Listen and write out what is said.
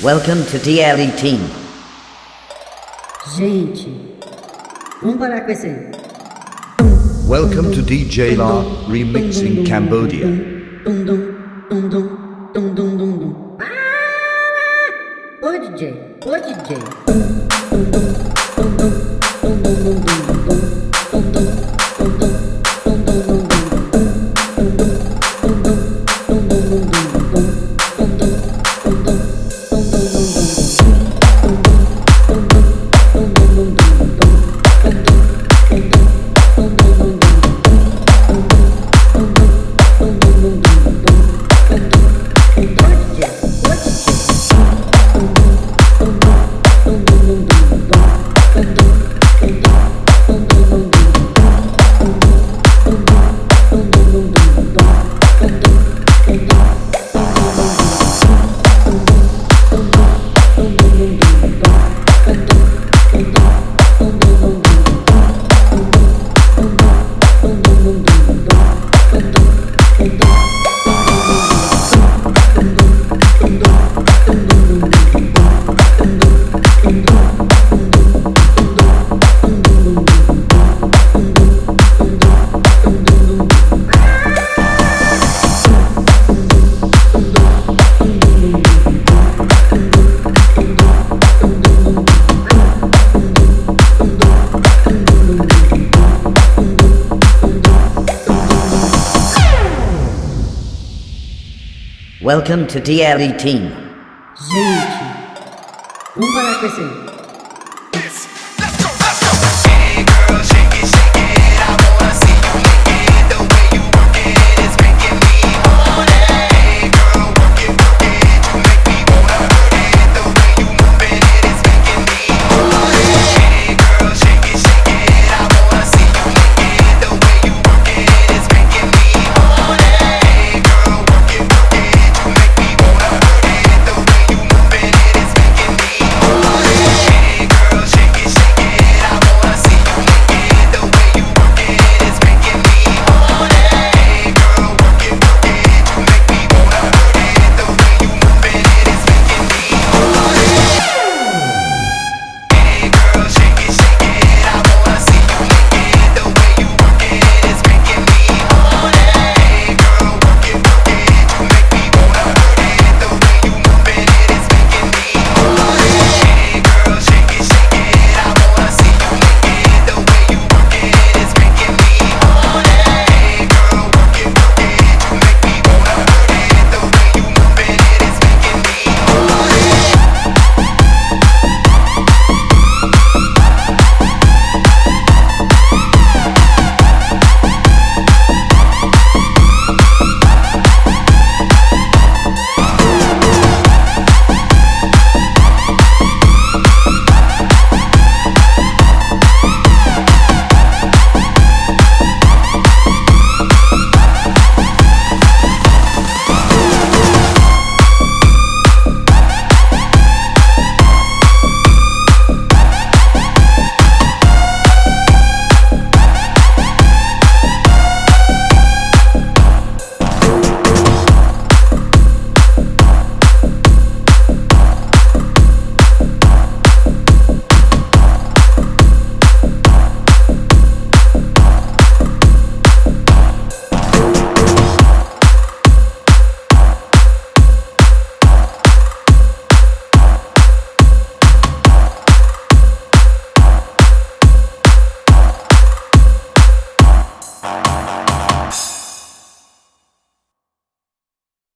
Welcome to DLE Team. Gente, vamos parar com esse. Welcome to DJ La Remixing Cambodia. Dum, dum, dum, dum, dum, dum, dum, dum. Para! Ah! Ô DJ, ô DJ. Welcome to DLE Team. Gente, para.